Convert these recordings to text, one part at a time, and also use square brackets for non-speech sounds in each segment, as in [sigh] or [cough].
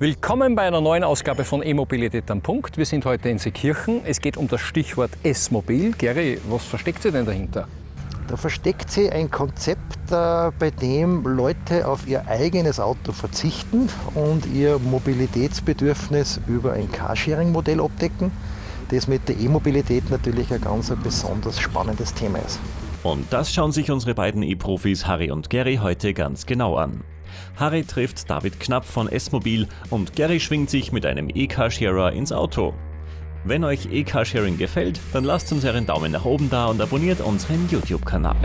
Willkommen bei einer neuen Ausgabe von E-Mobilität am Punkt. Wir sind heute in Seekirchen. Es geht um das Stichwort S-Mobil. Gary, was versteckt sich denn dahinter? Da versteckt sich ein Konzept, äh, bei dem Leute auf ihr eigenes Auto verzichten und ihr Mobilitätsbedürfnis über ein Carsharing-Modell abdecken, das mit der E-Mobilität natürlich ein ganz ein besonders spannendes Thema ist. Und das schauen sich unsere beiden E-Profis Harry und Gary heute ganz genau an. Harry trifft David Knapp von S-Mobil und Gary schwingt sich mit einem E-Carsharer ins Auto. Wenn euch E-Carsharing gefällt, dann lasst uns einen Daumen nach oben da und abonniert unseren YouTube-Kanal.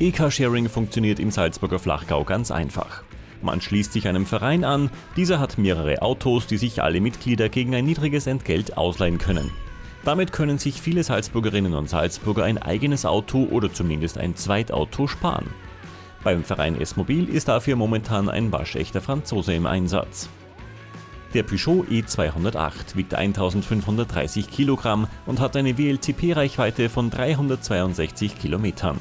E-Carsharing funktioniert im Salzburger Flachgau ganz einfach. Man schließt sich einem Verein an, dieser hat mehrere Autos, die sich alle Mitglieder gegen ein niedriges Entgelt ausleihen können. Damit können sich viele Salzburgerinnen und Salzburger ein eigenes Auto oder zumindest ein Zweitauto sparen. Beim Verein S-Mobil ist dafür momentan ein waschechter Franzose im Einsatz. Der Peugeot E208 wiegt 1530 Kilogramm und hat eine WLTP-Reichweite von 362 Kilometern.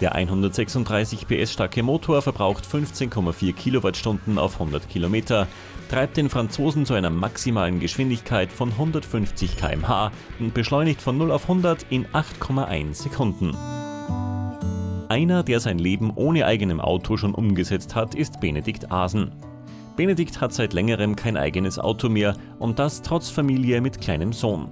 Der 136 PS starke Motor verbraucht 15,4 Kilowattstunden auf 100 Kilometer, treibt den Franzosen zu einer maximalen Geschwindigkeit von 150 km/h und beschleunigt von 0 auf 100 in 8,1 Sekunden. Einer, der sein Leben ohne eigenem Auto schon umgesetzt hat, ist Benedikt Asen. Benedikt hat seit längerem kein eigenes Auto mehr und das trotz Familie mit kleinem Sohn.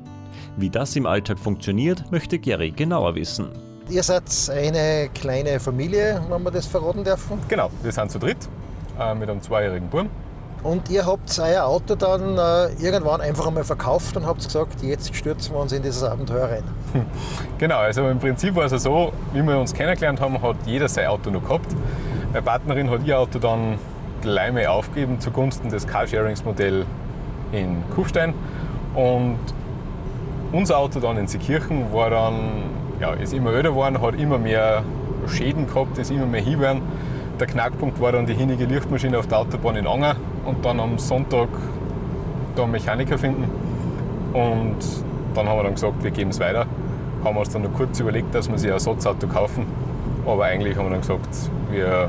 Wie das im Alltag funktioniert, möchte Gary genauer wissen. Ihr seid eine kleine Familie, wenn wir das verraten dürfen. Genau, wir sind zu dritt äh, mit einem zweijährigen Buben. Und ihr habt euer Auto dann äh, irgendwann einfach einmal verkauft und habt gesagt, jetzt stürzen wir uns in dieses Abenteuer rein. [laughs] Genau, also im Prinzip war es so, wie wir uns kennengelernt haben, hat jeder sein Auto noch gehabt. Meine Partnerin hat ihr Auto dann gleich mal aufgegeben zugunsten des Carsharings-Modells in Kufstein. Und unser Auto dann in Seekirchen war dann ja, ist immer öder geworden, hat immer mehr Schäden gehabt, ist immer mehr hingegangen. Der Knackpunkt war dann die hinige Lichtmaschine auf der Autobahn in Anger und dann am Sonntag da einen Mechaniker finden. Und dann haben wir dann gesagt, wir geben es weiter. Haben uns dann noch kurz überlegt, dass wir sich ein Ersatzauto kaufen. Aber eigentlich haben wir dann gesagt, wir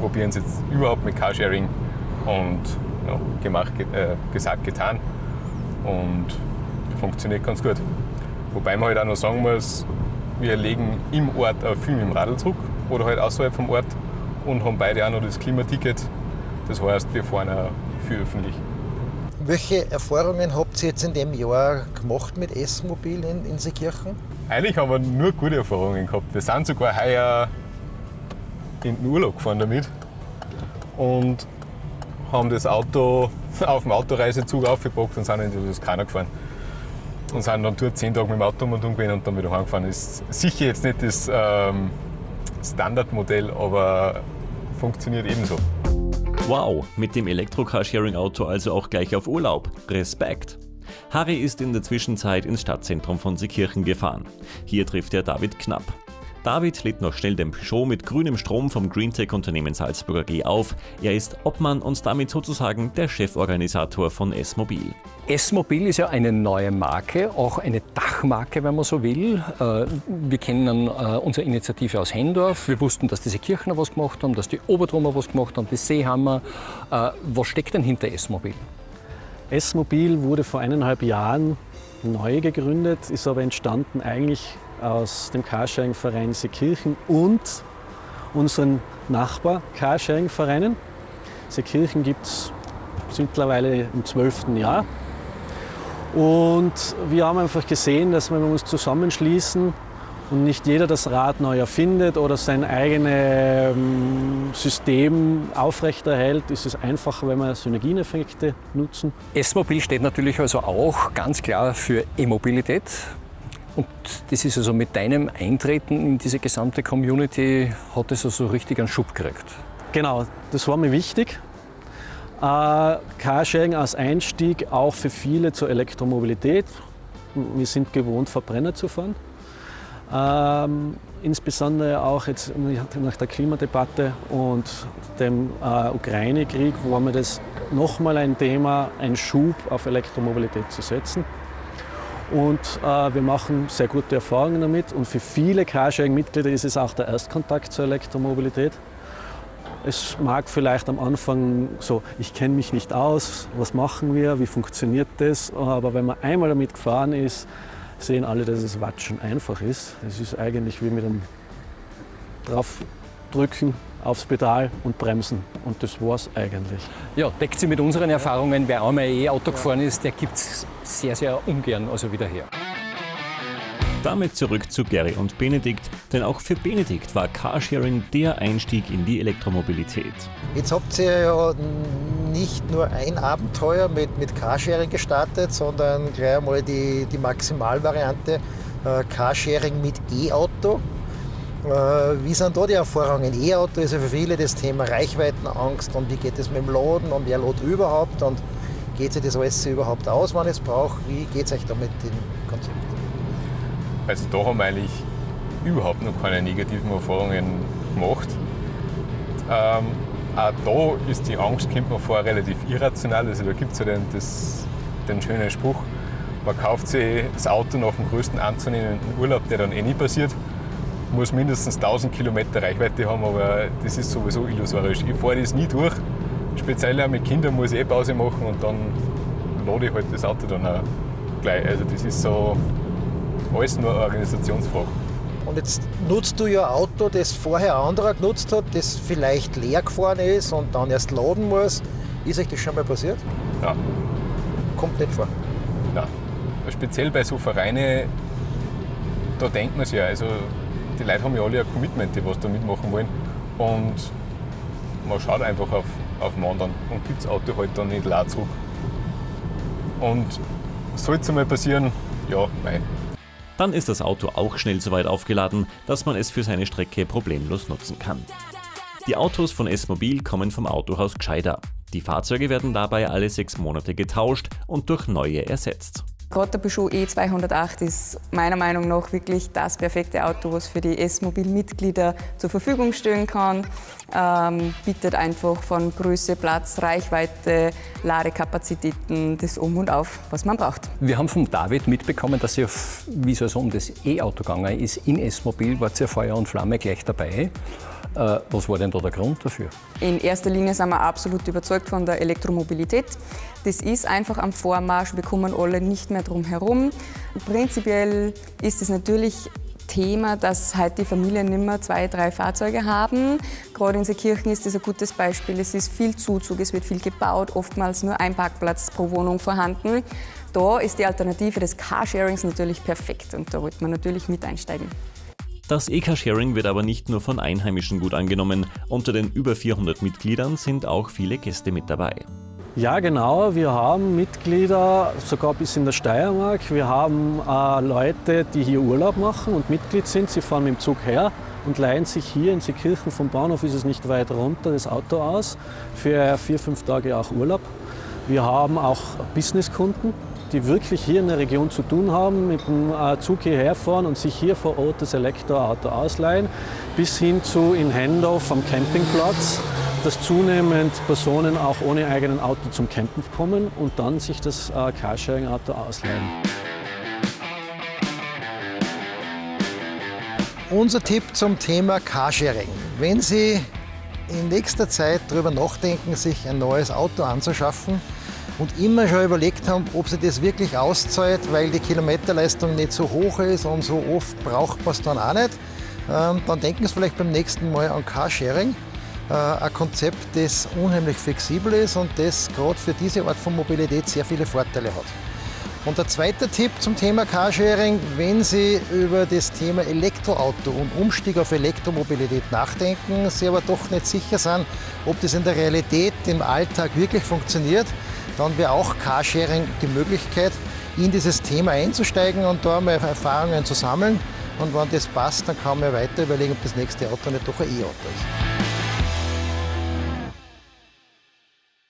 probieren es jetzt überhaupt mit Carsharing. Und ja, gemacht, äh, gesagt, getan. Und funktioniert ganz gut. Wobei man halt auch noch sagen muss, wir legen im Ort auch viel mit dem Radl zurück oder halt außerhalb vom Ort und haben beide auch noch das Klimaticket. Das heißt, wir fahren auch viel öffentlich. Welche Erfahrungen habt ihr jetzt in dem Jahr gemacht mit S-Mobil in, in Seekirchen? Eigentlich haben wir nur gute Erfahrungen gehabt. Wir sind sogar heuer in den Urlaub gefahren damit und haben das Auto [laughs] auf dem Autoreisezug aufgepackt und sind in die Toskana gefahren und sind dann dort zehn Tage mit dem Auto um und um und dann wieder heimgefahren. Ist sicher jetzt nicht das ähm, Standardmodell, aber funktioniert ebenso. Wow, mit dem Elektro-Carsharing-Auto also auch gleich auf Urlaub. Respekt! Harry ist in der Zwischenzeit ins Stadtzentrum von Seekirchen gefahren. Hier trifft er David Knapp. David lädt noch schnell den Peugeot mit grünem Strom vom Greentech-Unternehmen Salzburger G auf. Er ist Obmann und damit sozusagen der Cheforganisator von S-Mobil. S-Mobil ist ja eine neue Marke, auch eine Dachmarke, wenn man so will. Äh, wir kennen äh, unsere Initiative aus Hendorf. Wir wussten, dass diese Kirchner was gemacht haben, dass die Obertrummer was gemacht haben, die Seehammer. Äh, was steckt denn hinter S-Mobil? S-Mobil wurde vor eineinhalb Jahren neu gegründet, ist aber entstanden eigentlich aus dem Carsharing-Verein Seekirchen und unseren Nachbar-Carsharing-Vereinen. Seekirchen gibt es mittlerweile im zwölften Jahr. Und wir haben einfach gesehen, dass wenn wir uns zusammenschließen und nicht jeder das Rad neu erfindet oder sein eigenes ähm, System aufrechterhält, ist es einfacher, wenn wir Synergieneffekte nutzen. S-Mobil steht natürlich also auch ganz klar für E-Mobilität. Und das ist also mit deinem Eintreten in diese gesamte Community, hat es also richtig einen Schub gekriegt. Genau, das war mir wichtig. Äh, Carsharing als Einstieg auch für viele zur Elektromobilität. Wir sind gewohnt, Verbrenner zu fahren. Ähm, insbesondere auch jetzt nach der Klimadebatte und dem äh, Ukraine-Krieg war mir das nochmal ein Thema, einen Schub auf Elektromobilität zu setzen. Und äh, wir machen sehr gute Erfahrungen damit. Und für viele Carsharing-Mitglieder ist es auch der Erstkontakt zur Elektromobilität. Es mag vielleicht am Anfang so, ich kenne mich nicht aus, was machen wir, wie funktioniert das? Aber wenn man einmal damit gefahren ist, sehen alle, dass es Watschen einfach ist. Es ist eigentlich wie mit einem draufdrücken aufs Pedal und bremsen. Und das war's eigentlich. Ja, deckt sich mit unseren Erfahrungen. Wer einmal E-Auto gefahren ist, der gibt es sehr, sehr ungern also wieder her. Damit zurück zu Gary und Benedikt, denn auch für Benedikt war Carsharing der Einstieg in die Elektromobilität. Jetzt habt ihr ja nicht nur ein Abenteuer mit, mit Carsharing gestartet, sondern gleich einmal die, die Maximalvariante äh, Carsharing mit E-Auto. Äh, wie sind da die Erfahrungen? E-Auto ist ja für viele das Thema Reichweitenangst und wie geht es mit dem Laden und wer lädt überhaupt und geht sich das alles überhaupt aus, wann es braucht? Wie geht es euch da mit dem Konzept? Also da haben wir eigentlich überhaupt noch keine negativen Erfahrungen gemacht. Ähm, auch da ist die Angst, kommt man vor, relativ irrational. Also da gibt es ja den, das, den schönen Spruch, man kauft sich das Auto nach dem größten anzunehmenden Urlaub, der dann eh nie passiert. Muss mindestens 1000 Kilometer Reichweite haben, aber das ist sowieso illusorisch. Ich fahre das nie durch. Speziell auch mit Kindern muss ich eh Pause machen und dann lade ich halt das Auto dann auch gleich. Also das ist so, alles nur Organisationsfrage. Und jetzt nutzt du ja ein Auto, das vorher ein anderer genutzt hat, das vielleicht leer gefahren ist und dann erst laden muss. Ist euch das schon mal passiert? Ja. Kommt nicht vor. Ja. Speziell bei so Vereinen, da denkt man sich ja, also die Leute haben ja alle ein Commitment, die was da mitmachen wollen. Und man schaut einfach auf, auf den anderen und gibt das Auto halt dann nicht leer zurück. Und sollte es mal passieren, ja, nein, dann ist das Auto auch schnell so weit aufgeladen, dass man es für seine Strecke problemlos nutzen kann. Die Autos von S-Mobil kommen vom Autohaus Gscheider. Die Fahrzeuge werden dabei alle sechs Monate getauscht und durch neue ersetzt. Gerade der Peugeot E208 ist meiner Meinung nach wirklich das perfekte Auto, was für die S-Mobil-Mitglieder zur Verfügung stehen kann. Ähm, bietet einfach von Größe, Platz, Reichweite, Ladekapazitäten das Um und Auf, was man braucht. Wir haben von David mitbekommen, dass ihr, wie es also um das E-Auto gegangen ist, in S-Mobil wart ihr Feuer und Flamme gleich dabei. Äh, was war denn da der Grund dafür? In erster Linie sind wir absolut überzeugt von der Elektromobilität. Das ist einfach am Vormarsch, wir kommen alle nicht mehr drum herum. Prinzipiell ist es natürlich Thema, dass halt die Familien nicht mehr zwei, drei Fahrzeuge haben. Gerade in Seekirchen ist das ein gutes Beispiel. Es ist viel Zuzug, es wird viel gebaut, oftmals nur ein Parkplatz pro Wohnung vorhanden. Da ist die Alternative des Carsharings natürlich perfekt und da wollte man natürlich mit einsteigen. Das E-Car-Sharing wird aber nicht nur von Einheimischen gut angenommen. Unter den über 400 Mitgliedern sind auch viele Gäste mit dabei. Ja, genau. Wir haben Mitglieder sogar bis in der Steiermark. Wir haben äh, Leute, die hier Urlaub machen und Mitglied sind. Sie fahren mit dem Zug her und leihen sich hier in Seekirchen vom Bahnhof, ist es nicht weit runter, das Auto aus. Für vier, fünf Tage auch Urlaub. Wir haben auch Businesskunden, die wirklich hier in der Region zu tun haben, mit dem äh, Zug hierher fahren und sich hier vor Ort das Elektroauto ausleihen, bis hin zu in Hendorf am Campingplatz, dass zunehmend Personen auch ohne eigenen Auto zum Campen kommen und dann sich das äh, Carsharing-Auto ausleihen. Unser Tipp zum Thema Carsharing. Wenn Sie in nächster Zeit darüber nachdenken, sich ein neues Auto anzuschaffen, und immer schon überlegt haben, ob sie das wirklich auszahlt, weil die Kilometerleistung nicht so hoch ist und so oft braucht man es dann auch nicht. Ähm, dann denken Sie vielleicht beim nächsten Mal an Carsharing. Äh, ein Konzept, das unheimlich flexibel ist und das gerade für diese Art von Mobilität sehr viele Vorteile hat. Und der zweite Tipp zum Thema Carsharing, wenn Sie über das Thema Elektroauto und Umstieg auf Elektromobilität nachdenken, Sie aber doch nicht sicher sind, ob das in der Realität im Alltag wirklich funktioniert, dann wäre auch Carsharing die Möglichkeit, in dieses Thema einzusteigen und da mal Erfahrungen zu sammeln. Und wenn das passt, dann kann man weiter überlegen, ob das nächste Auto nicht doch ein E-Auto ist.